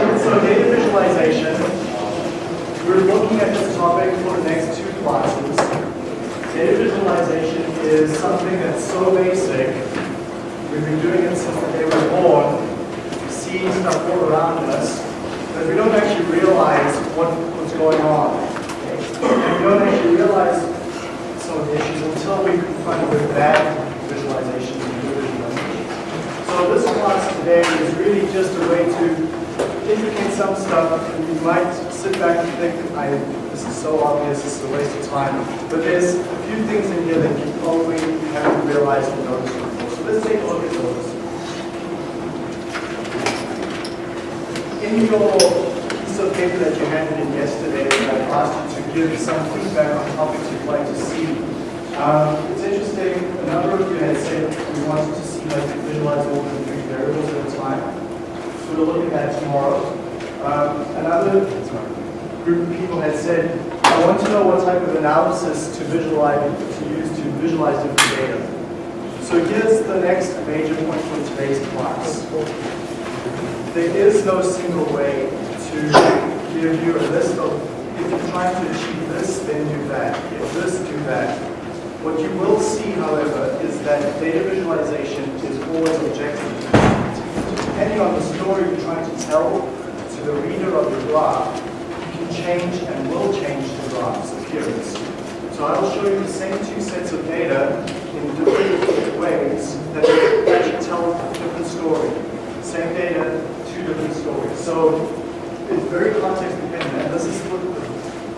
so data visualization, we're looking at this topic for the next two classes. Data visualization is something that's so basic. We've been doing it since the day we were born, seeing stuff all around us, that we don't actually realize what, what's going on. And we don't actually realize some of the issues until we confront with bad visualization and visualization. So this class today is really just a way to indicate some stuff. and You might sit back and think, I, this is so obvious, this is a waste of time. But there's a few things in here that you probably haven't realized and noticed before. So let's take a look at those. In your piece of paper that you handed in yesterday, I asked you to give some feedback on topics you'd like to see. Um, it's interesting, a number of you had said we wanted to see like visualize more three variables at a time. So we'll look at tomorrow. Um, another group of people had said, I want to know what type of analysis to visualize, to use to visualize different data. So here's the next major point for today's class. There is no single way to give you a list of, if you're trying to achieve this, then do that. If this, do that. What you will see, however, is that data visualization is always objective. Depending on the story you're trying to tell to the reader of the graph, you can change and will change the graph's appearance. So I will show you the same two sets of data in different ways that actually tell a different story. Same data, two different stories. So it's very context dependent, and this is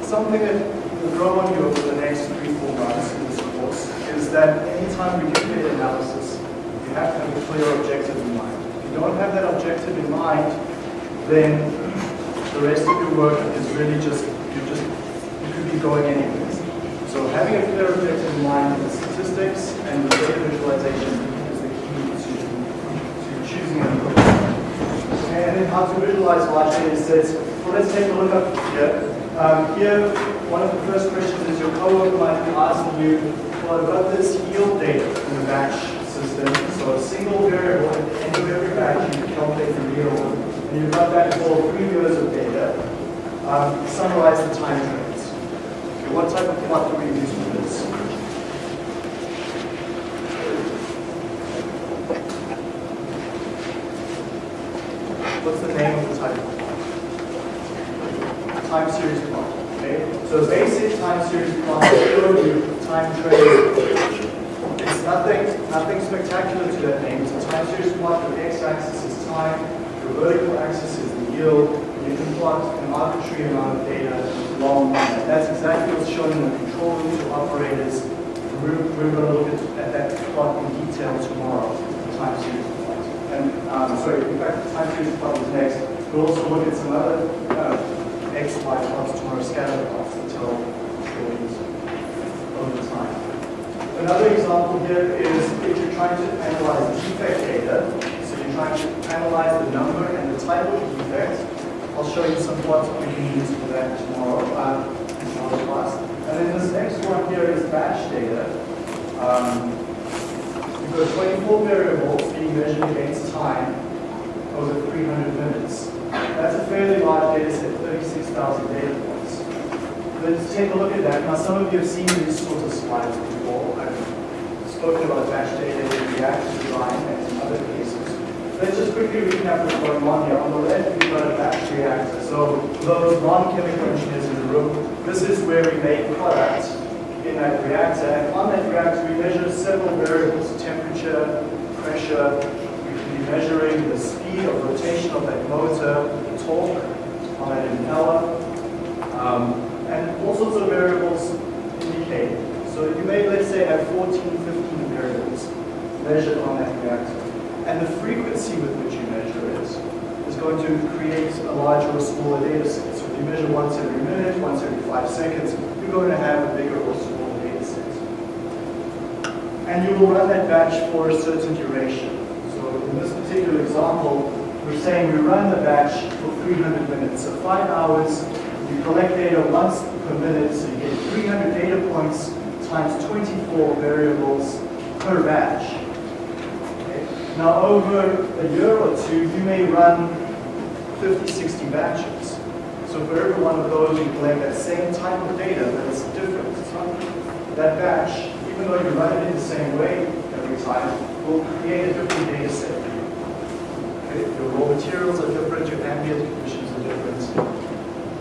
something that will grow on you over the next three, four months in this course, is that anytime we do data analysis, you have to have a clear objective in mind. If you don't have that objective in mind, then the rest of your work really just, you just, you could be going anyways. So having a clear objective in mind with the statistics and the data visualization is the key to, to choosing an approach. And then how to visualize large data sets. Well, let's take a look up here. Um, here, one of the first questions is your coworker might be asking you, well, I've got this yield data in the batch system. So a single variable at the end of every batch, you can calculate the yield. And you've got that for three years of data. Um, summarize the time trends. Okay, what type of plot do we use for this? What's the name of the type of plot? Time series plot. Okay? So basic time series plot show you time trend. It's nothing, nothing spectacular to that name. It's a time series plot. The x-axis is time. The vertical axis is the yield. You can plot an arbitrary amount of data along that. That's exactly what's shown in the control room to operators. We're, we're going to look at, at that plot in detail tomorrow, the time series plot. And um, sorry, in fact, the time series plot is next. We'll also look at some other uh, x, y plots tomorrow, scatter plots stories over time. Another example here is if you're trying to analyze defect data, so you're trying to analyze the number and the type of defect. I'll show you some plots we can use for that tomorrow uh, in class. And then this next one here is batch data. Um, you've got 24 variables being measured against time over 300 minutes. That's a fairly large data set, 36,000 data points. Let's take a look at that. Now, some of you have seen these sorts of slides before. I've spoken about batch data in reactor design and in other cases. Let's just quickly recap what's going on here. On the left, we've got a batch reactor. So those non-chemical engineers in the room, this is where we make products in that reactor. And on that reactor, we measure several variables, temperature, pressure. We can be measuring the speed of rotation of that motor, the torque on that impeller, um, and all sorts of variables indicate. So you may, let's say, have 14, 15 variables measured on that reactor. And the frequency with which you measure it is going to create a larger or smaller data set. So if you measure once every minute, once every five seconds, you're going to have a bigger or smaller data set. And you will run that batch for a certain duration. So in this particular example, we're saying we run the batch for 300 minutes. So five hours, you collect data once per minute, so you get 300 data points times 24 variables per batch. Now over a year or two, you may run 50, 60 batches. So for every one of those, you collect that same type of data, but it's different. It's not that batch, even though you run it in the same way every time, will create a different data set for you. Okay? Your raw materials are different, your ambient conditions are different.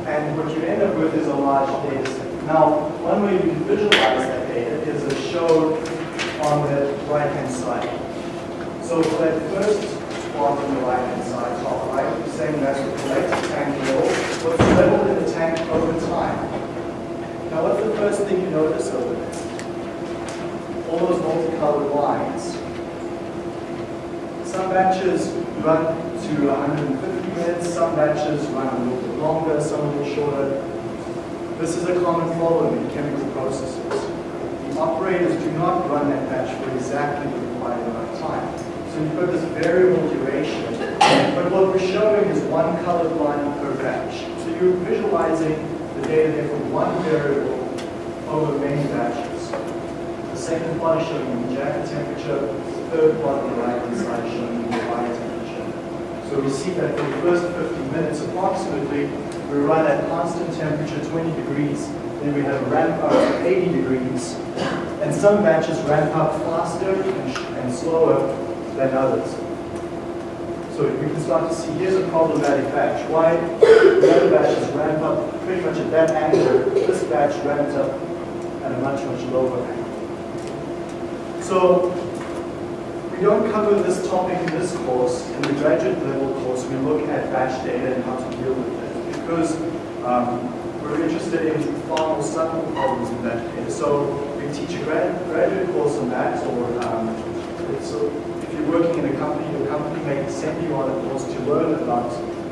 And what you end up with is a large data set. Now, one way you can visualize that data is as shown on the right-hand side. So for that first plot on the right-hand side, top right, you're saying that's the collected tank level, what's the level in the tank over time. Now what's the first thing you notice over there? All those multicolored lines. Some batches run to 150 minutes, some batches run a little bit longer, some a little shorter. This is a common problem in chemical processes. The operators do not run that batch for exactly the So you've this variable duration. But what we're showing is one colored line per batch. So you're visualizing the data there for one variable over many batches. The second plot is showing the jacket temperature. The third plot on the right-hand side showing the fire temperature. So we see that for the first 50 minutes approximately, we run at constant temperature 20 degrees, then we have a ramp up to 80 degrees, and some batches ramp up faster and, and slower than others. So we can start to see, here's a problematic batch. Why the other batches ramp up pretty much at that angle, this batch ramps up at a much, much lower angle. So we don't cover this topic in this course. In the graduate level course, we look at batch data and how to deal with it because um, we're interested in far more subtle problems in that case. So we teach a grad, graduate course on that, or um, so if you're working in a company, your company may send you on a course to learn about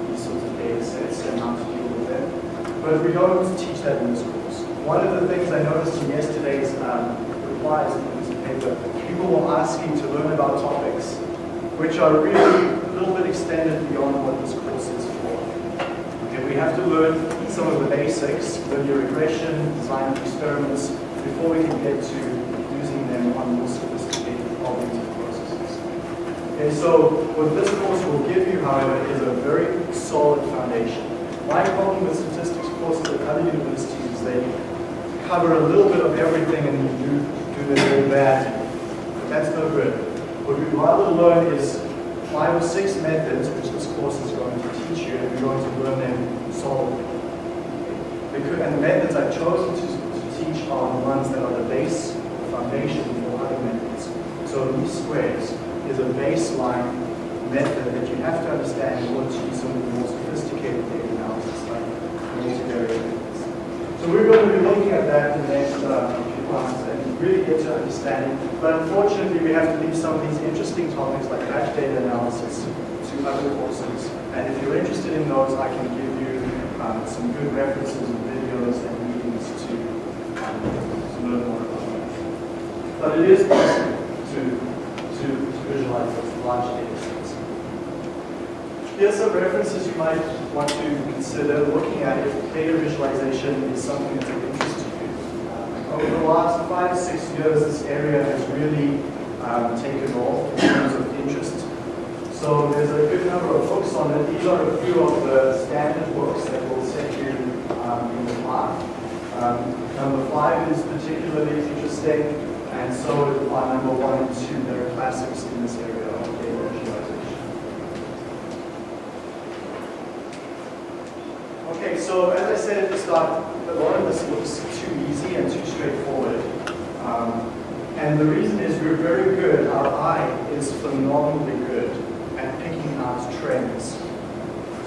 these sorts of data sets and how to deal with them. But we don't teach that in this course. One of the things I noticed in yesterday's um, replies in this paper, people were asking to learn about topics which are really a little bit extended beyond what this course is for. And we have to learn some of the basics, linear regression, design of experiments, before we can get to using them on more sophisticated cognitive processes. Okay, so what this course will give you, however, is a very solid foundation. My problem with statistics courses at other universities is they cover a little bit of everything and you do, do them very bad. But that's no good. What we'd rather learn is five or six methods, which this course is going to teach you, and you're going to learn them solidly. Because, and the methods I've chosen to, to teach are the ones that are the base, the foundation for other methods. So least squares is a baseline method that you have to understand in order to do some of the more sophisticated data analysis like multivariate. So we're going to be looking at that in the next uh, few classes and really get to understand it. But unfortunately, we have to leave some of these interesting topics like batch data analysis to other courses. And if you're interested in those, I can give um, some good references and videos and meetings to, um, to learn more about that. But it is possible to, to, to visualize those large data sets. Here's some references you might want to consider looking at if data visualization is something that's of interest to you. Uh, over the last five, six years, this area has really um, taken off in terms of interest so there's a good number of books on it. These are a few of the standard books that will set you um, in the path. Um, number five is particularly interesting, and so are number one and two. They're classics in this area of data visualization. Okay, so as I said at the start, a lot of this looks too easy and too straightforward. Um, and the reason is we're very good, our eye is phenomenally good at picking out trends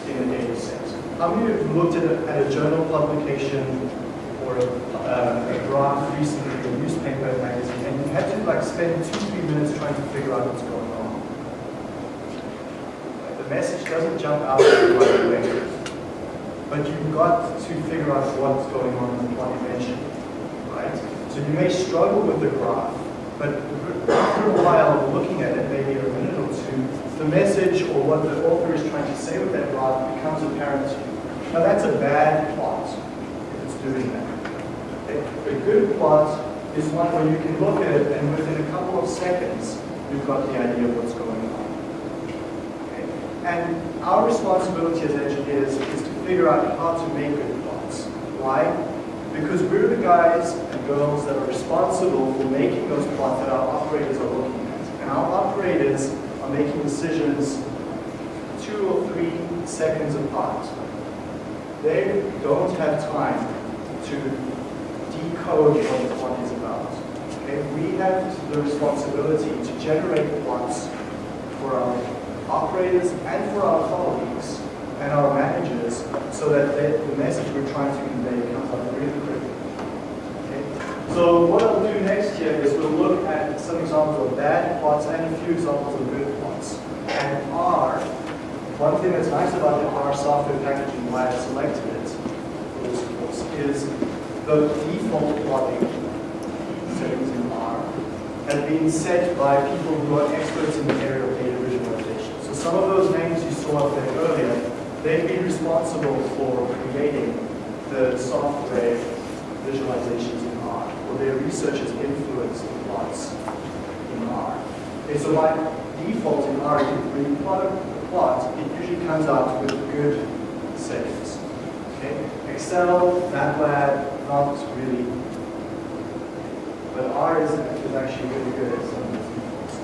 in a data set. How many have looked at a, at a journal publication or a, uh, a graph recently a newspaper magazine and you had to like spend two, three minutes trying to figure out what's going on? Like, the message doesn't jump out right away. But you've got to figure out what's going on in the plot dimension, right? So you may struggle with the graph, but after a while looking at it, maybe a minute or two, the message or what the author is trying to say with that graph becomes apparent to you. Now that's a bad plot if it's doing that. A, good plot is one where you can look at it and within a couple of seconds you've got the idea of what's going on. And our responsibility as engineers is to figure out how to make good plots. Why? Because we're the guys and girls that are responsible for making those plots that our operators are looking at. And our operators are making decisions two or three seconds apart. They don't have time to decode what the plot is about. Okay? We have the responsibility to generate plots for our operators and for our colleagues and our managers so that they, the message we're trying to convey comes out really quickly. Okay? So what I'll do next here is we'll look at some examples of bad plots and a few examples of good plots. And R, one thing that's nice about the R software package and why I selected it for this course is the default plotting settings in R have been set by people who are experts in the area of data visualization. So some of those names you saw up there earlier, they've been responsible for creating the software visualizations in R, or their research has influenced the plots in R. Okay, so by default in R, when you plot a plot, it usually comes out with good settings. Okay? Excel, MATLAB, not really. But R is, is actually really good at some of these defaults.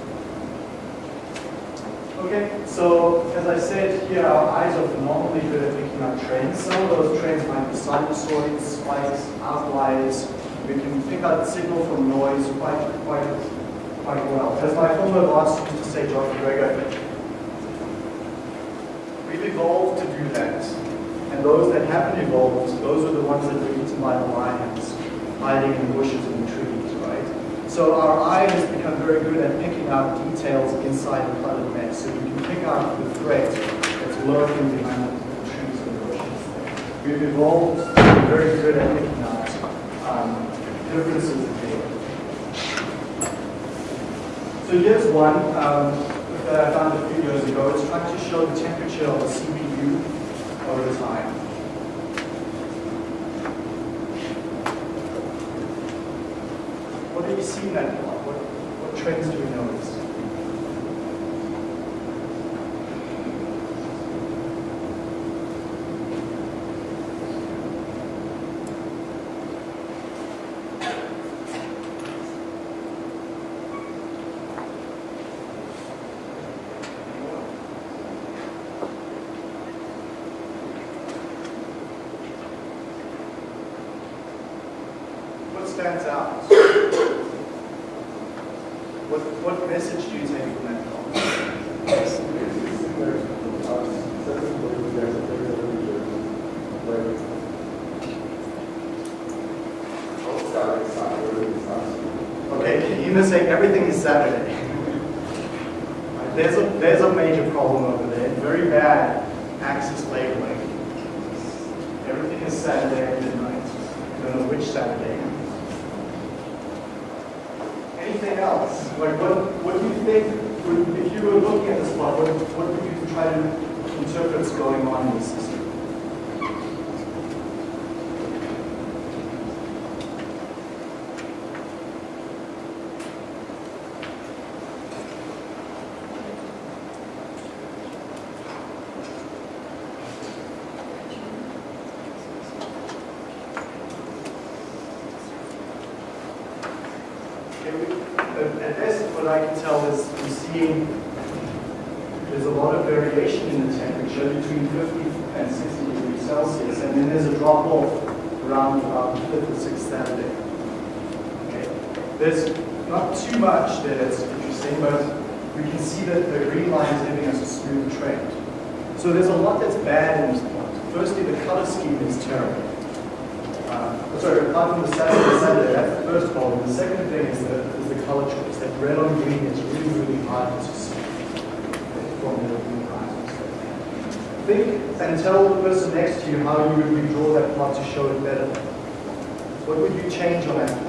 Okay, so as I said here, our eyes are phenomenally good at picking up trends. Some of those trends might be sinusoids, spikes, outliers. We can pick out signal from noise quite, quite, quite well. As my former boss used to say, John MacGregor, we've evolved to do that. And those that haven't evolved, those are the ones that were eaten by the lions, hiding in the bushes and the trees? So our eye has become very good at picking out details inside a cluttered mess. So we can pick out the threat that's lurking behind the trees and the bushes. We've evolved very good at picking out um, differences in data. So here's one um, that I found a few years ago. It's trying to show the temperature of a CPU over time. What do you see in that? What, what trends do we notice? What stands out? What, what message do you take from that plot? Okay, can you say everything is Saturday? There's a, there's a major problem over there, very bad axis labeling. Everything is Saturday at midnight. I don't know which Saturday. Anything else? Like what, what do you think, would, if you were looking at this plot, what, what would you try to interpret is going on in the system? Okay, we- At at best, what I can tell is we're seeing there's a lot of variation in the temperature between 50 and 60 degrees Celsius, and then there's a drop off around about the fifth or sixth Saturday. Okay. There's not too much that's interesting, but we can see that the green line is giving us a smooth trend. So there's a lot that's bad in this plot. Firstly, the color scheme is terrible. Uh, sorry, apart from the Saturday, Saturday, that's the first problem. The second thing is the, is the color choice. That red on green is really, really hard to see from the lines. Think and tell the person next to you how you would redraw that plot to show it better. What would you change on that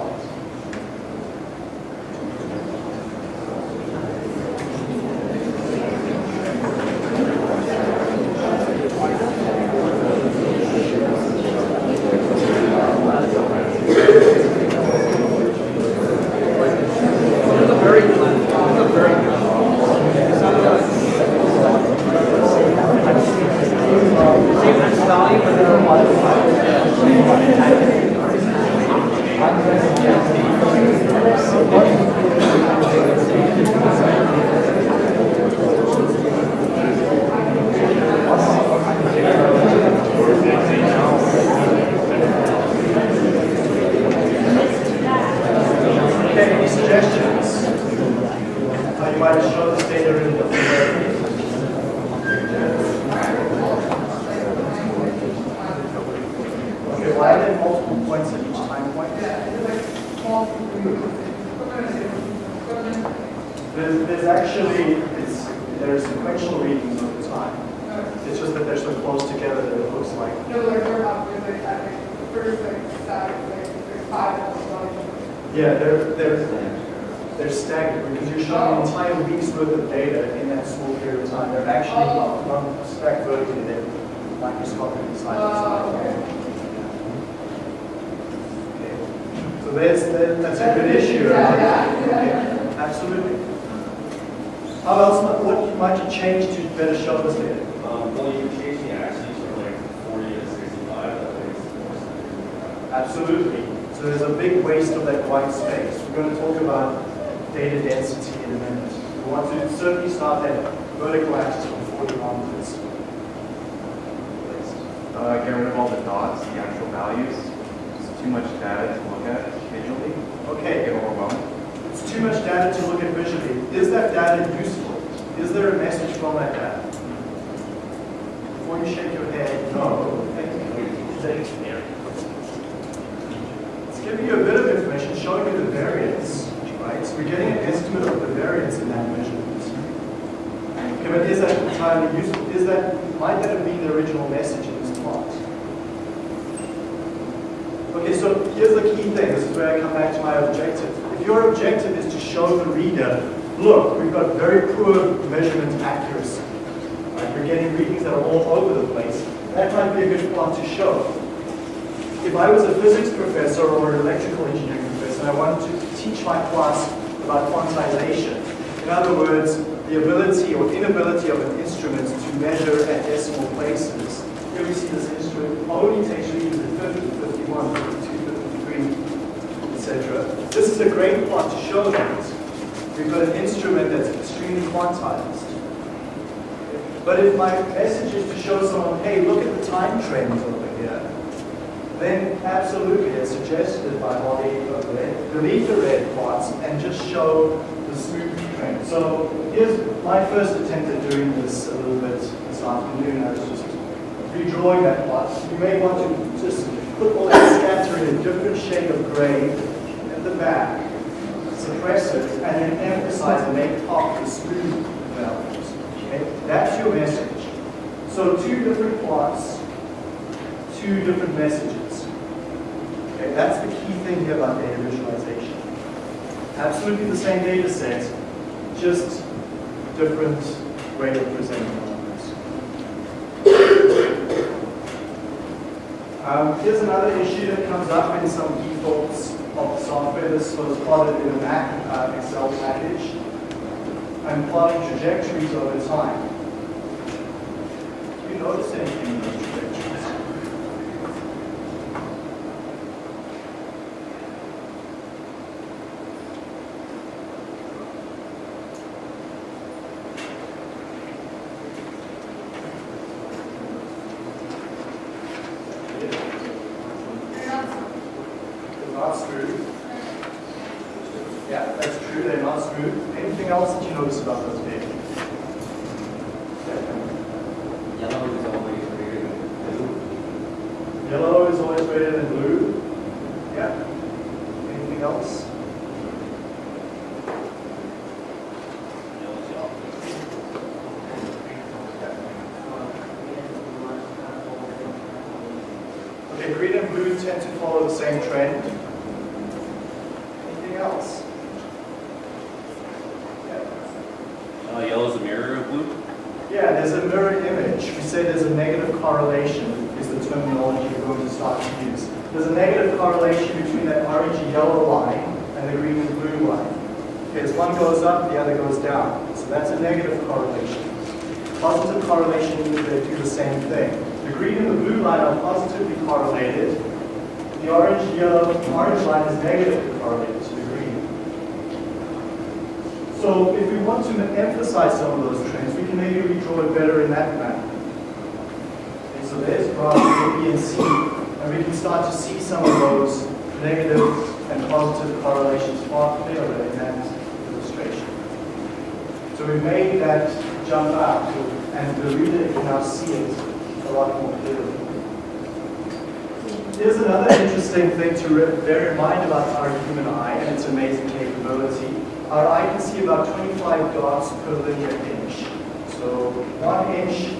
Absolutely. So there's a big waste of that white space. We're going to talk about data density in a minute. We want to certainly start that vertical axis from 40 onwards. Uh, get rid of all the dots, the actual values. It's too much data to look at visually. Okay, Get overwhelmed. it's too much data to look at visually. Is that data useful? Is there a message from that data? Before you shake your head, no. It's giving you a bit of information, showing you the variance, right? So we're getting an estimate of the variance in that measurement. Okay, but is that entirely useful? Is that, might that have been the original message in this plot? Okay, so here's the key thing. This is where I come back to my objective. If your objective is to show the reader, look, we've got very poor measurement accuracy. Right? We're getting readings that are all over the place. That might be a good plot to show. If I was a physics professor or an electrical engineering professor and I wanted to teach my class about quantization, in other words, the ability or inability of an instrument to measure at decimal places, here we see this instrument only takes readings at 50, 51, 52, 53, etc. This is a great plot to show that. We've got an instrument that's extremely quantized. But if my message is to show someone, hey, look at the time trends over here, then absolutely, as suggested by Holly, delete the red plots and just show the smooth trend. So here's my first attempt at doing this a little bit this afternoon. I was just redrawing that plot. You may want to just put all that scatter in a different shade of gray at the back, suppress it, and then emphasize and make pop the smooth values. Okay? That's your message. So two different plots, two different messages. Okay, that's the key thing here about data visualization. Absolutely the same data set, just different way of presenting numbers. Um, here's another issue that comes up in some defaults of software. This was plotted in a Mac uh, Excel package. I'm plotting trajectories over time. Do you notice anything in those trajectories? They're not They're not smooth. Yeah, that's true, they're not smooth. Anything else that you notice about those data? Yellow is always greater than blue. Yellow is always greater than blue. Yeah. Anything else? Okay, green and blue tend to follow the same trend. Anything else? Yeah. Uh, yellow's a mirror of blue. Yeah, there's a mirror image. We say there's a negative correlation is the terminology we're going to start to use. There's a negative correlation between that orangey yellow line and the green and blue line. Okay, as one goes up, the other goes That's a negative correlation. Positive correlation means they do the same thing. The green and the blue line are positively correlated. The orange, yellow, orange line is negatively correlated to the green. So if we want to emphasize some of those trends, we can maybe redraw it better in that manner. So there's graph A, B, and C, and we can start to see some of those negative and positive correlations far clearer in that. So we made that jump out, and the reader can now see it a lot more clearly. Here's another interesting thing to bear in mind about our human eye and its amazing capability. our eye can see about 25 dots per linear inch. So one inch,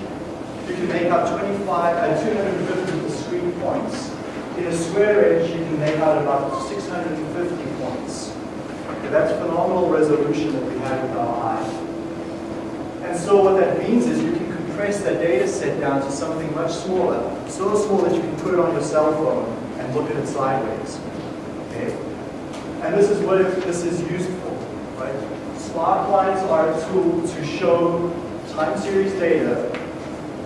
you can make out 25, uh, 250 discrete points. In a square inch, you can make out about 650 points. That's phenomenal resolution that we have with our eye. And so what that means is you can compress that data set down to something much smaller, so small that you can put it on your cell phone and look at it sideways. Okay? And this is what this is used for, right? Spark lines are a tool to show time series data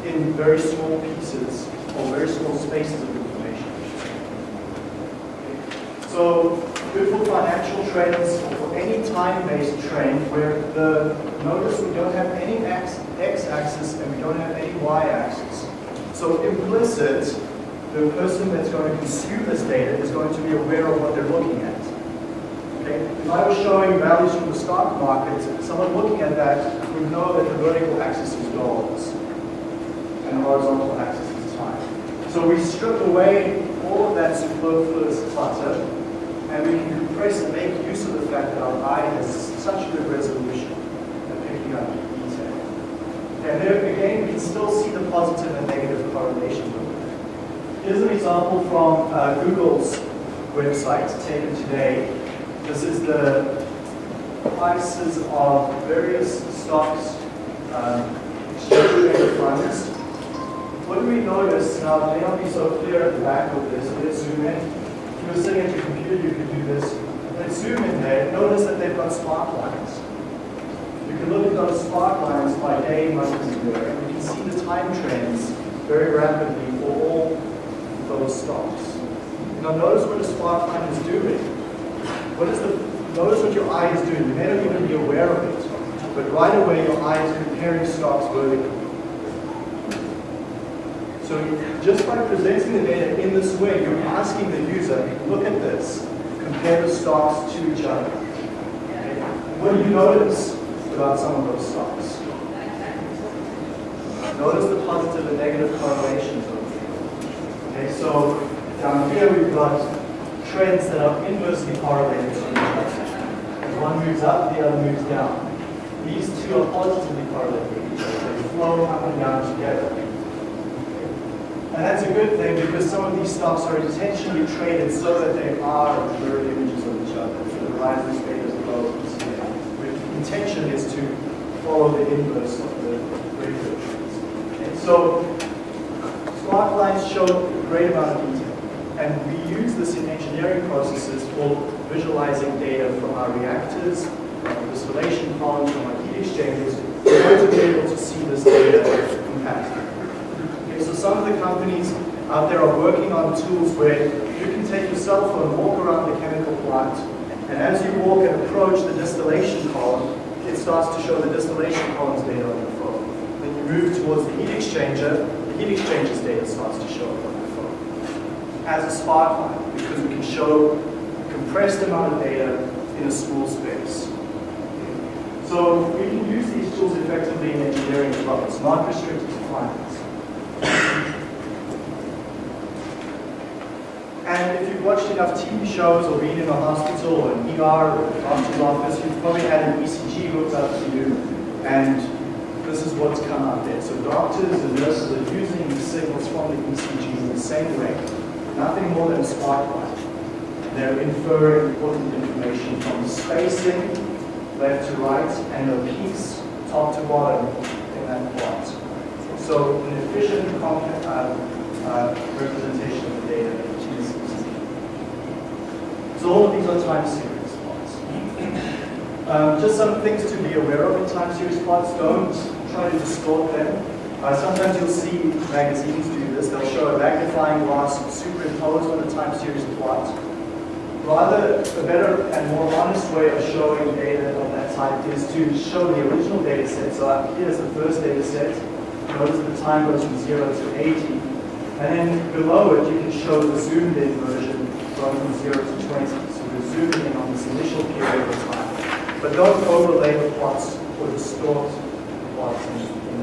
in very small pieces or very small spaces of information. So good for financial trends or for any time-based trend where the, notice we don't have any x-axis and we don't have any y-axis. So implicit, the person that's going to consume this data is going to be aware of what they're looking at. Okay? If I was showing values from the stock market, someone looking at that would know that the vertical axis is dollars and the horizontal axis is time. So we strip away all of that superfluous clutter and we can compress and make use of the fact that our eye has such good resolution And there again, we can still see the positive and negative it. Here's an example from uh, Google's website taken today. This is the prices of various stocks, um, exchange traded funds. What do we notice? Now, it may not be so clear at the back of this. Let's zoom in. If you were sitting at your computer, you could do this. Let's zoom in there. Notice that they've got spark lines. You can look at those spark lines by day, month, and year, and you can see the time trends very rapidly for all those stocks. Now, notice what the spark line is doing. What is the, notice what your eye is doing. You may not even be aware of it, but right away your eye is comparing stocks vertically. So just by presenting the data in this way, you're asking the user, look at this, compare the stocks to each other. What do you notice about some of those stocks? Notice the positive and negative correlations of them. Okay, so down here we've got trends that are inversely correlated to each other. One moves up, the other moves down. These two are positively correlated with each other. They flow up and down together. And that's a good thing because some of these stocks are intentionally traded so that they are mirror images of each other. So the rise and state as well as the The intention is to follow the inverse of the regular. And so spark lines show a great amount of detail. And we use this in engineering processes for visualizing data from our reactors, our distillation columns, from our heat exchangers, in order to be able to see this data compactly. Okay, so some of the companies out there are working on tools where you can take your cell phone, walk around the chemical plant, and as you walk and approach the distillation column, it starts to show the distillation column's data on your phone. Then you move towards the heat exchanger, the heat exchanger's data starts to show up on your phone. As a line, because we can show a compressed amount of data in a small space. So we can use these tools effectively in engineering as well. It's not restricted to finance. And if you've watched enough TV shows or been in a hospital or an ER or doctor's office, you've probably had an ECG hooked up to you, and this is what's come out there. So doctors and nurses are using the signals from the ECG in the same way, nothing more than a line. They're inferring important information from spacing, left to right, and the peaks, top to bottom, in that plot. So an efficient uh, uh, representation of the data is So all of these are time series plots. Um, just some things to be aware of in time series plots. Don't try to distort them. Uh, sometimes you'll see magazines do this. They'll show a magnifying glass superimposed on a time series plot. Rather, a better and more honest way of showing data of that type is to show the original data set. So up here's the first data set. Notice the time goes from 0 to 80. And then below it, you can show the zoomed in version going from 0 to 20. So we're zooming in on this initial period of time. But don't overlay the plots or distort the plots in, in,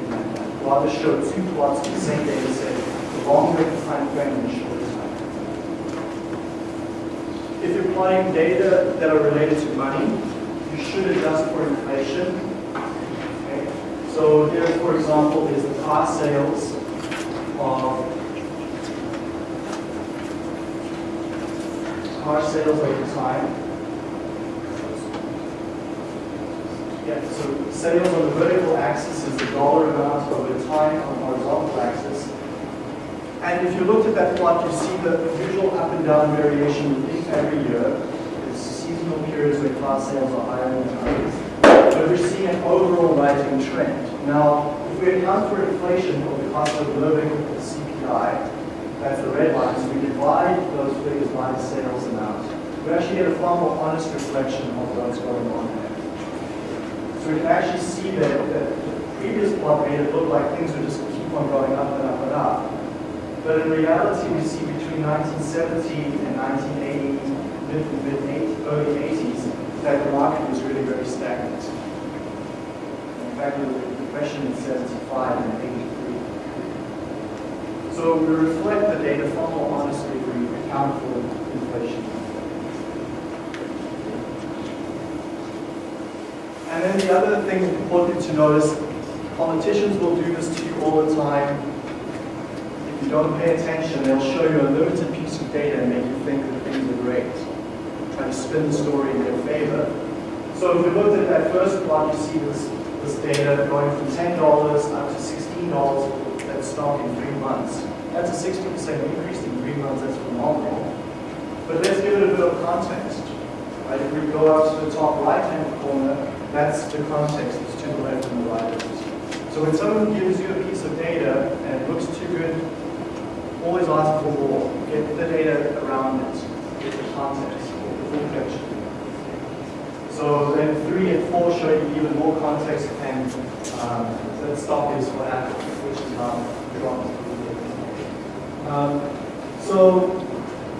in that. Rather show two plots of the same data set, the longer time frame and the shorter time frame. If you're plotting data that are related to money, you should adjust for inflation. Okay? So here, for example, is the car sales of car sales over time. Yeah, so sales on the vertical axis is the dollar amount over time on the horizontal axis. And if you looked at that plot, you see the usual up and down variation every year. There's seasonal periods where car sales are higher than others. But we're seeing an overall rising trend. Now, if we account for inflation or the cost of living, the CPI, that's the red line, so we divide those figures by the sales amount. We actually get a far more honest reflection of what's going on there. So we can actually see that, that the previous plot made it look like things would just keep on going up and up and up. But in reality, we see between 1970 and 1980, mid, mid early 80s, that the market was really very stagnant. In fact, a depression in 75 and 83. So we reflect the data more honestly if we account for inflation. And then the other thing important to notice, politicians will do this to you all the time. If you don't pay attention, they'll show you a limited piece of data and make you think that things are great. Try to spin the story in their favor. So if we looked at that first plot, you see this, this data going from $10 up to $16 that in three months. That's a 60% increase in three months, that's phenomenal. But let's give it a bit of context. Right? If we go up to the top right-hand corner, that's the context, it's to the left and the right. So when someone gives you a piece of data and it looks too good, always ask for more. Get the data around it, get the context, the full picture. So then three and four show you even more context and um, the stock is what Apple, which is now dropped. Um, so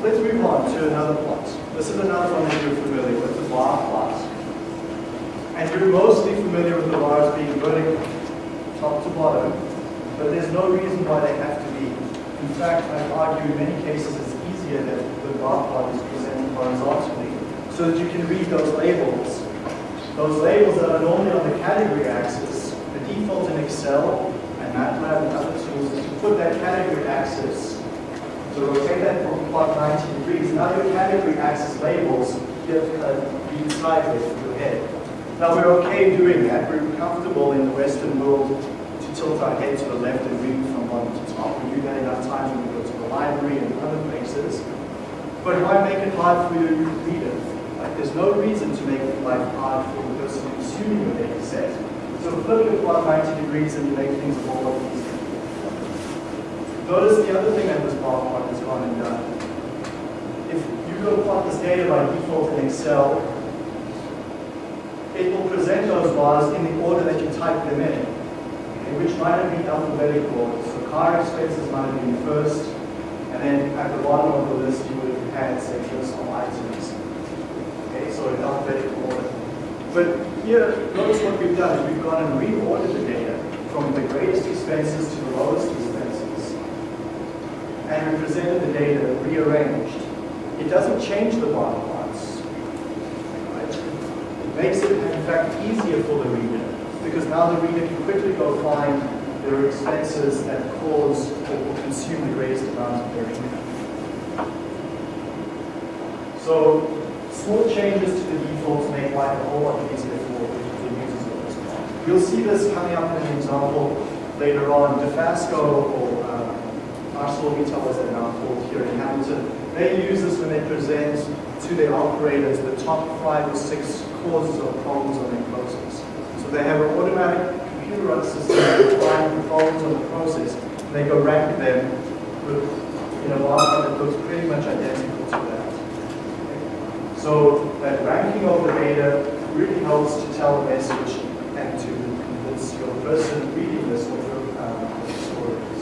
let's move on to another plot. This is another one that you're familiar with, the bar plot. And you're mostly familiar with the bars being vertical, top to bottom, but there's no reason why they have to be. In fact, I argue in many cases it's easier that the bar plot is presented horizontally so that you can read those labels. Those labels that are normally on the category axis, the default in Excel and MATLAB and other tools is to put that category axis so rotate that plot 90 degrees. Now your category axis labels get uh, read sideways with your head. Now we're okay doing that. We're comfortable in the Western world to tilt our head to the left and read from bottom to top. We do that enough times when we go to the library and other places. But why make it hard for your reader? Like, there's no reason to make life hard for the person consuming your data set. So flip it plot 90 degrees and you make things easier. Notice the other thing that this plot has gone and done. If you go plot this data by default in Excel, it will present those bars in the order that you type them in, okay, which might have been alphabetical. So car expenses might have been first, and then at the bottom of the list you would have had, say, of items. Okay, so in alphabetical order. But here, notice what we've done we've gone and reordered the data from the greatest expenses to the lowest expenses. And we presented the data rearranged. It doesn't change the bar plots. Right? It makes it, in fact, easier for the reader because now the reader can quickly go find their expenses that cause or consume the greatest amount of their income. So small changes to the defaults make life a whole lot easier for the users of this. You'll see this coming up in an example later on. Dofasco or uh, ArcelorMittal as they're now here in Hamilton, they use this when they present to their operators the top five or six causes of problems on their process. So they have an automatic computerized system that find the problems on the process, and they go rank them with in a bar that looks pretty much identical to that. So that ranking of the data really helps to tell a message and to convince your person reading this what your um, story is.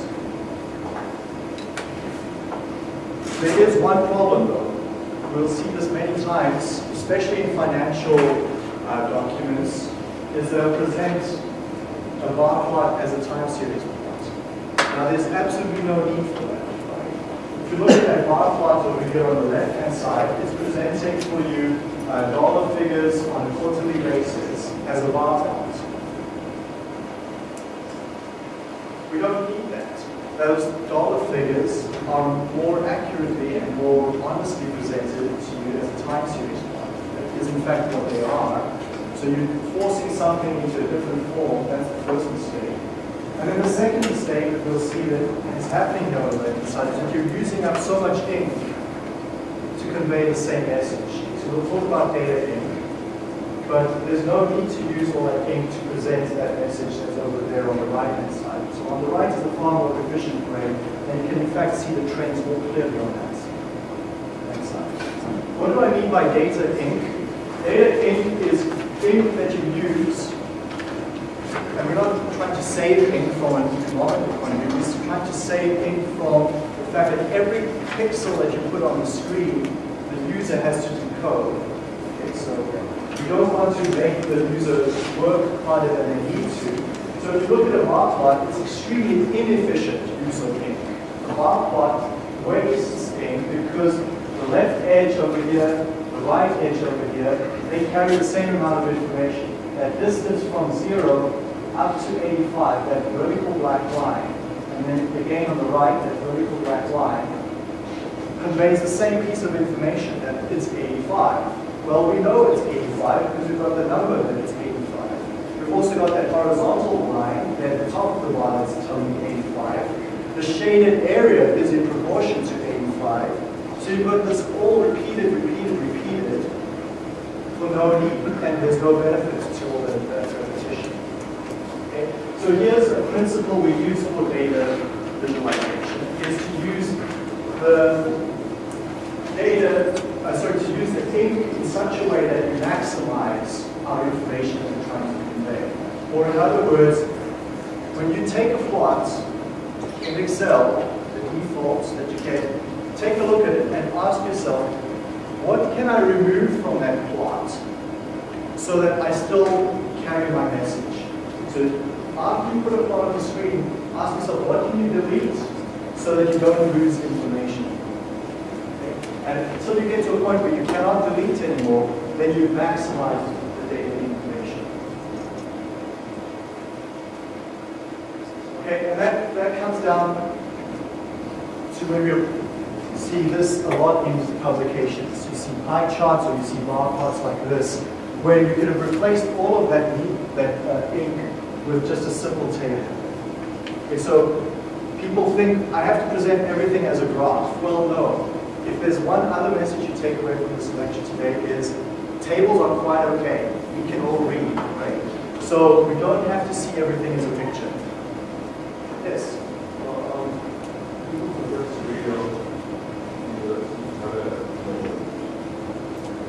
There is one problem though. We'll see this many times, especially in financial uh, documents, is they'll present a bar plot as a time series plot. Now there's absolutely no need for that. If you look at that bar plot over here on the left-hand side, it's presenting for you uh, dollar figures on a quarterly basis as a bar plot. We don't need that. Those dollar figures are more accurately and more honestly presented to you as a time series plot. That is in fact what they are. So you're forcing something into a different form, that's the first mistake. And then the second mistake that we'll see that is happening here on the left side is that you're using up so much ink to convey the same message. So we'll talk about data ink, but there's no need to use all that ink to present that message that's over there on the right-hand side. So on the right is the far more efficient way, and you can in fact see the trends more clearly on that side. What do I mean by data ink? Data ink is ink that you use and we're not trying to save ink from an economical point of view, we're trying to save ink from the fact that every pixel that you put on the screen, the user has to decode. Okay, so don't want to make the users work harder than they need to. So if you look at a bar plot, it's extremely inefficient use of ink. A bar plot wastes ink because the left edge over here, the right edge over here, they carry the same amount of information. That distance from zero up to 85, that vertical black line, and then again on the right, that vertical black line, conveys the same piece of information that it's 85. Well, we know it's 85 because we've got the number that it's 85. We've also got that horizontal line at the top of the bar that's telling me 85. The shaded area is in proportion to 85. So you've got this all repeated, repeated, repeated for no need, and there's no benefit to all that, that repetition. Okay? So here's a principle we use for data visualization, is to use the data, uh, sorry, to use the ink in such a way that you maximize our information that we're trying to convey. Or in other words, when you take a plot in Excel, the defaults that you get, take a look at it and ask yourself, what can I remove from that plot so that I still carry my message? So after you put a plot on the screen, ask yourself, what can you delete so that you don't lose information? And until you get to a point where you cannot delete anymore, then you maximize the data information. Okay, and that, that comes down to when you see this a lot in publications. You see pie charts or you see bar plots like this, where you could have replaced all of that, that uh, ink with just a simple table. Okay, so people think I have to present everything as a graph. Well, no. If there's one other message you take away from this lecture today is tables are quite okay. We can all read, right? So we don't have to see everything as a picture. Yes.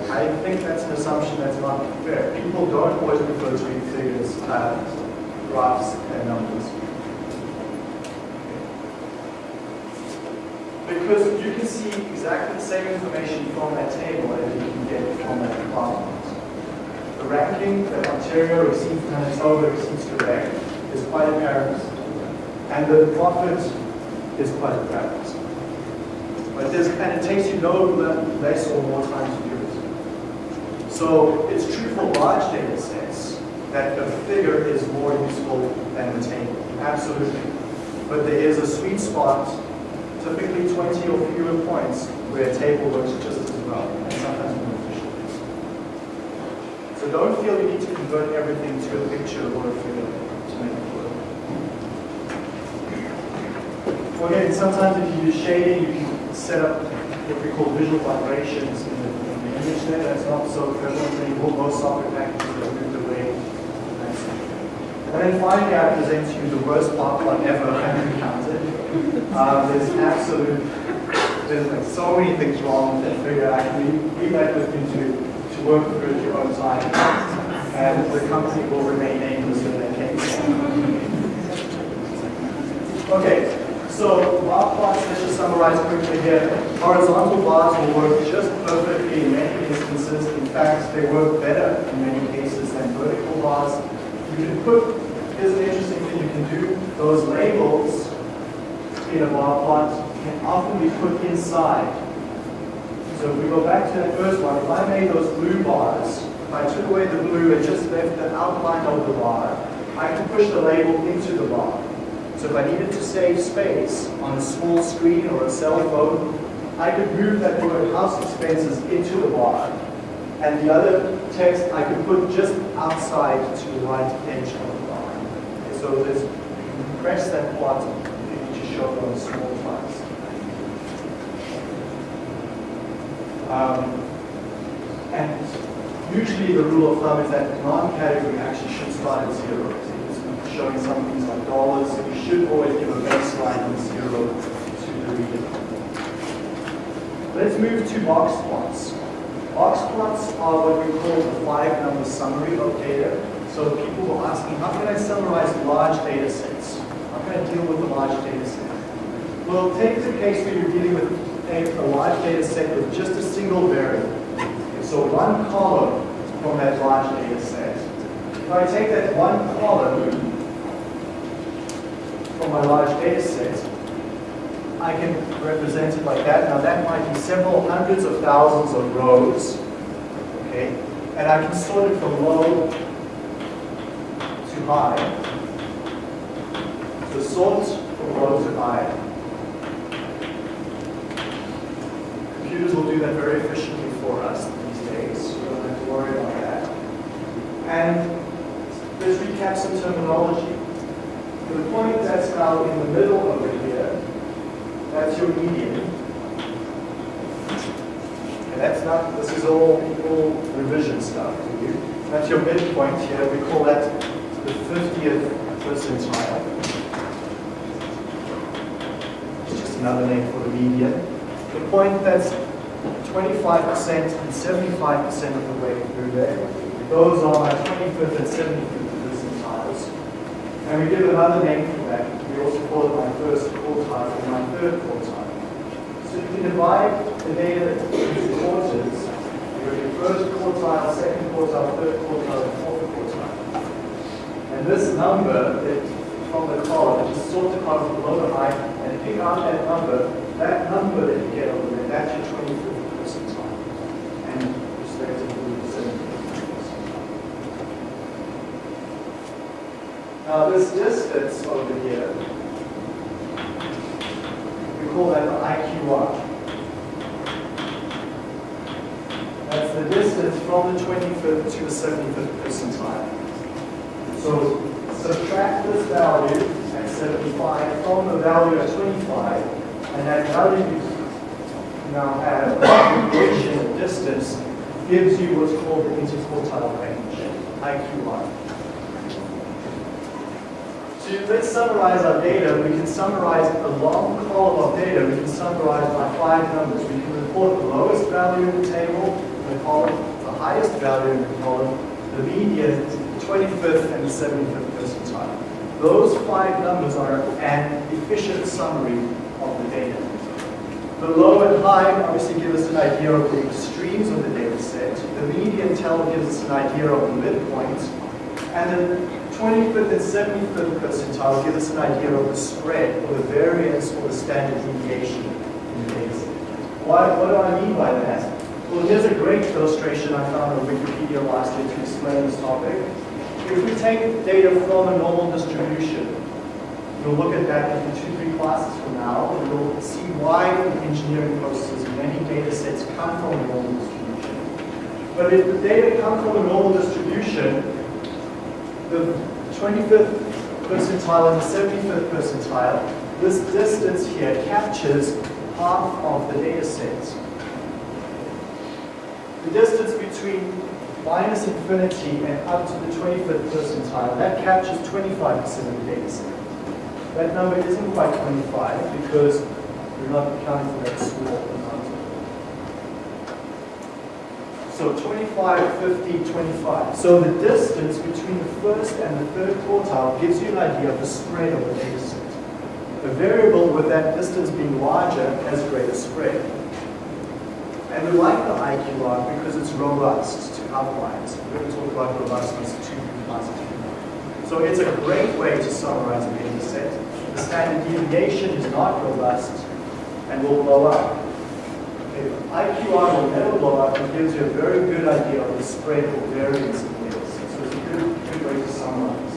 I think that's an assumption that's not fair. People don't always prefer to read figures, uh, graphs, and numbers. Because you can see exactly the same information from that table as you can get from that department. The ranking that Ontario received Manitoba receives direct is quite apparent, and the profit is quite apparent. But there's, and it takes you no less or more time to do it. So it's true for large data sets that the figure is more useful than the table, absolutely. But there is a sweet spot, typically 20 or fewer points, where a table works just as well, and sometimes more efficiently. So don't feel you need to convert everything to a picture or a figure to make it work. Okay, sometimes if you use shading, you can set up what we call visual vibrations in the, in the image there. That's not so prevalent anymore. Most software packages have moved away. And then finally, I present to you the worst part I've ever encountered. Um, there's absolute, there's like so many things wrong with that figure. Actually, leave that with me to, to work through at your own time. And the company will remain nameless in that case. Okay, so bar plots, let's just summarize quickly here. Horizontal bars will work just perfectly in many instances. In fact, they work better in many cases than vertical bars. You can put, here's an interesting thing you can do. Those labels in a bar plot can often be put inside. So if we go back to that first one, if I made those blue bars, if I took away the blue and just left the outline of the bar, I can push the label into the bar. So if I needed to save space on a small screen or a cell phone, I could move that word house expenses into the bar. And the other text I could put just outside to the right edge of the bar. Okay, so you can press that button on small device. Um, and usually the rule of thumb is that non-category actually should start at zero. Showing some things like dollars, so you should always give a baseline of zero to the reader. Let's move to box plots. Box plots are what we call the five-number summary of data. So people were asking, how can I summarize large data sets? How can I deal with a large data? Well, take the case where you're dealing with a, large data set with just a single variable. So one column from that large data set. If I take that one column from my large data set, I can represent it like that. Now that might be several hundreds of thousands of rows, okay? And I can sort it from low to high. So sort from low to high. Computers will do that very efficiently for us these days. We don't have to worry about that. And let's recap some terminology. The point that's now in the middle over here that's your median. And that's not, this is all, all revision stuff to you. That's your midpoint here. We call that the 50th percentile. It's just another name for the median. The point that's 25% and 75% of the way through there. Those are my 25th and 75th percentiles. And we give another name for that. We also call it my first quartile and my third quartile. So you can divide the data into quarters. You have your first quartile, second quartile, third quartile, and fourth quartile. And this number that from the column, just sort the column from low to high and pick out that number. That number that you get over there, that's your 25th percentile. And respectively, the 75th percentile. Now this distance over here, we call that the IQR. That's the distance from the 25th to the 75th percentile. So subtract this value at 75 from the value at 25, and that value you now have, of distance, gives you what's called the interquartile range, IQR. Let's summarize our data. We can summarize a long column of data. We can summarize by five numbers. We can report the lowest value in the table, the column, the highest value in the column, the median, the 25th, and the 75th percentile. Those five numbers are an efficient summary of the data. The low and high obviously give us an idea of the extremes of the data set. The median tell gives us an idea of the midpoint. And the 25th and 75th percentile give us an idea of the spread or the variance or the standard deviation in the data. Why, what do I mean by that? Well, here's a great illustration I found on Wikipedia last year to explain this topic. If we take data from a normal distribution, we'll look at that in two, three classes from now, and we'll see why in engineering processes many data sets come from a normal distribution. But if the data come from a normal distribution, the 25th percentile and the 75th percentile, this distance here captures half of the data set. The distance between minus infinity and up to the 25th percentile, that captures 25% of the data set. That number isn't quite 25 because we're not accounting for that small amount. So 25, 50, 25. So the distance between the first and the third quartile gives you an idea of the spread of the data set. The variable with that distance being larger has greater spread. And we like the IQR because it's robust to outliers. We're going to talk about robustness to classes. So it's a great way to summarize a data set. The standard deviation is not robust and will blow up. IQR will never blow up and gives you a very good idea of the spread or variance of yields. So it's a good, good way to summarize.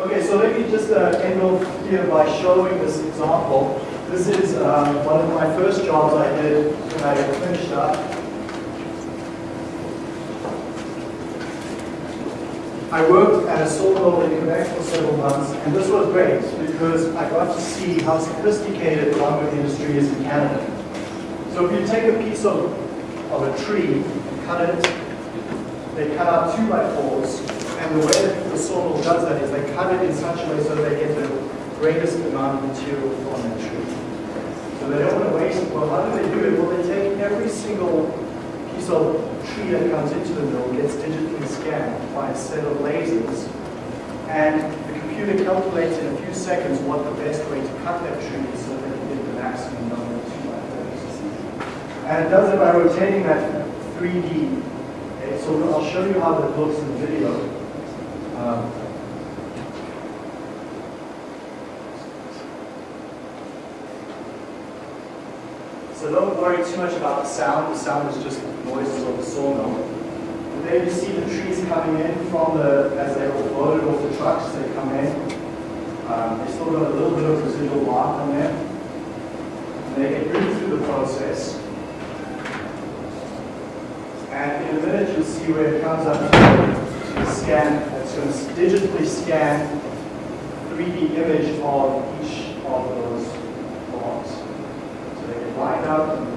Okay, so let me just uh, end off here by showing this example. This is um, one of my first jobs I did when I finished up. I worked at a sawmill in Quebec for several months, and this was great because I got to see how sophisticated the lumber industry is in Canada. So if you take a piece of, of a tree and cut it, they cut out two by fours, and the way that the sawmill does that is they cut it in such a way so they get the greatest amount of material from the tree. So they don't want to waste. Well, how do they do it? Well, they take every single of tree that comes into the mill gets digitally scanned by a set of lasers, and the computer calculates in a few seconds what the best way to cut that tree is so that can get the maximum number of two by fours. And it does it by rotating that 3D. Okay, so I'll show you how that looks in the video. Um, So don't worry too much about the sound. The sound is just noises of the sawmill. And there you see the trees coming in from the, as they were loaded off the trucks, they come in. Um, they still got a little bit of residual bark on them. And they get moved through the process. And in a minute you'll see where it comes up to the scan, it's going to digitally scan 3D image of each of those logs. So they get lined up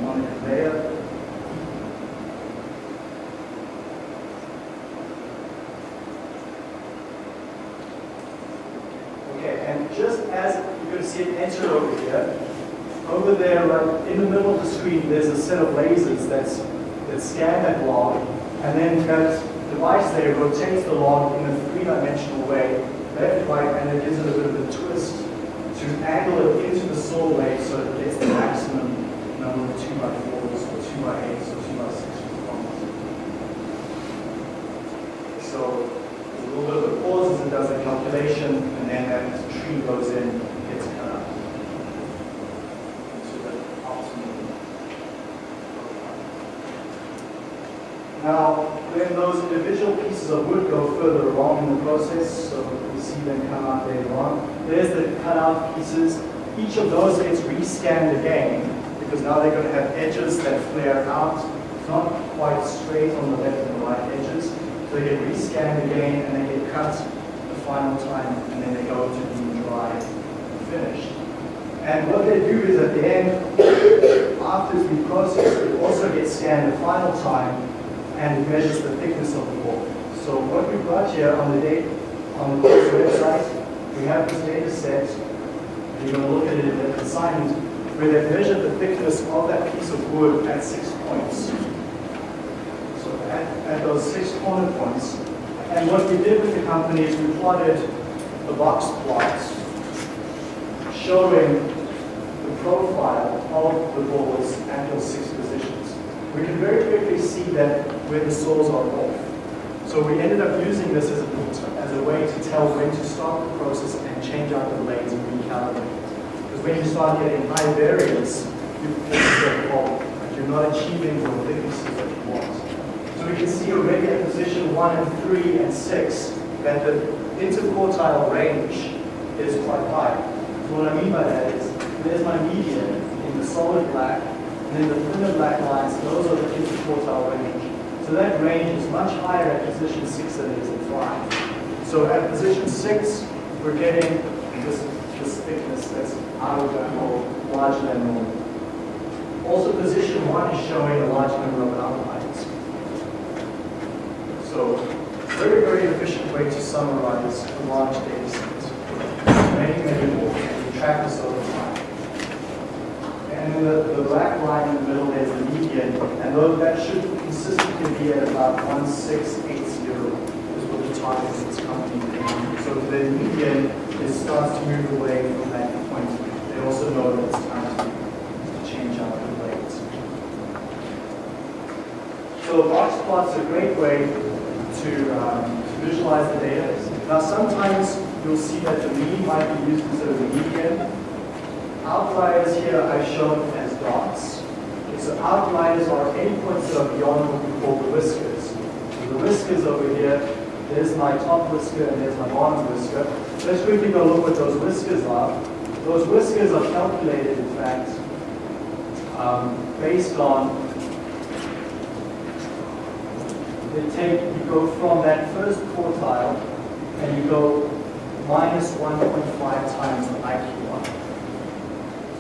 Okay, and just as you're going to see it enter over here, over there, right in the middle of the screen, there's a set of lasers that's, that scan that log, and then that device there rotates the log in a three-dimensional way, left, right, and it gives it a bit of a twist to angle it into the saw blade so it gets the maximum number of 2 by 4s or 2 by 8s or 2 by 6s responses. So there's a little bit of a pause as it does the calculation, and then that tree goes in and gets cut up. So that optimally. Now, when those individual pieces of wood go further along in the process, so we see them come out later on, there's the cut out pieces. Each of those gets rescanned again, because now they're going to have edges that flare out. It's not quite straight on the left and the right edges. So they get rescanned again, and they get cut the final time, and then they go to being dry and finished. And what they do is at the end, after it's been processed, it also gets scanned the final time, and measures the thickness of the wall. So what we've got here on the date on the website, we have this data set. You're going to look at it the assignment where they've measured the thickness of that piece of wood at six points. So at, at those six corner points, and what we did with the company is we plotted the box plots showing the profile of the balls at those six positions. We can very quickly see that where the saws are off. So we ended up using this as a, as a way to tell when to stop the process and change out the blades and recalibrate. When you start getting high variance, you you're not achieving the thicknesses that you want. So we can see already at position one and three and six that the interquartile range is quite high. So what I mean by that is, there's my median in the solid black, and then the thinner black lines, those are the interquartile range. So that range is much higher at position six than it is at five. So at position six, we're getting this, this thickness that's than normal. Also, position one is showing a large number of outliers. So, very, very efficient way to summarize a large data set. Many, many more, and track this over time. And then the, the black line in the middle is the median, and though that should consistently be at about 1680 is what the target is coming is. So the median is starts to move away from. Also know that it's time to, change out the blades. So box plots are a great way to, um, to visualize the data. Now sometimes you'll see that the mean might be used instead of the median. Outliers here I've shown as dots. Okay, so outliers are any points that are beyond what we call the whiskers. So the whiskers over here, there's my top whisker and there's my bottom whisker. Let's quickly go look what those whiskers are. Those whiskers are calculated, in fact, um, based on they take, you go from that first quartile and you go minus 1.5 times the IQR.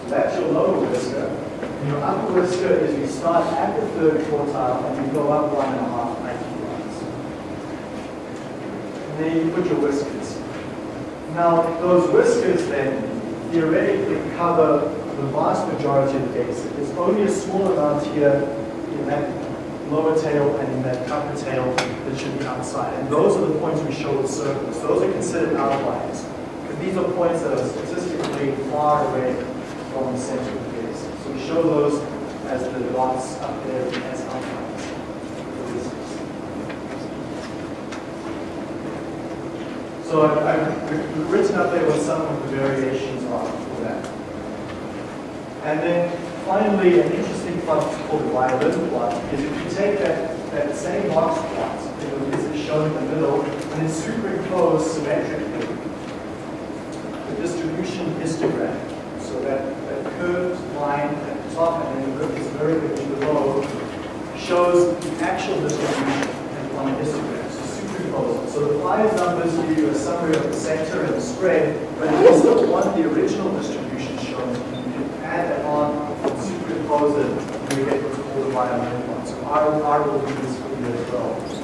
So that's your lower whisker. And your upper whisker is you start at the third quartile and you go up one and a half IQRs. And then you put your whiskers. Now, those whiskers then theoretically cover the vast majority of the data set. There's only a small amount here in that lower tail and in that upper tail that should be outside. And those are the points we show with circles. Those are considered outliers. Because these are points that are statistically far away from the center of the data set. So we show those as the dots up there as outliers. for this. So I've, I've written up there what some of the variations are for that. And then finally, an interesting plot called the violin plot is if you take that, that same box plot, this is shown in the middle, and then superimpose symmetrically the distribution histogram. So that, that curved line at the top and then the curve is vertically below shows the actual distribution on the histogram. So. The five numbers give you a summary of the sector and the spread, but if you still want the original distribution shown, you can add that on, superimpose it, and you get what's called a violin plot. So I, I will do this for you as well.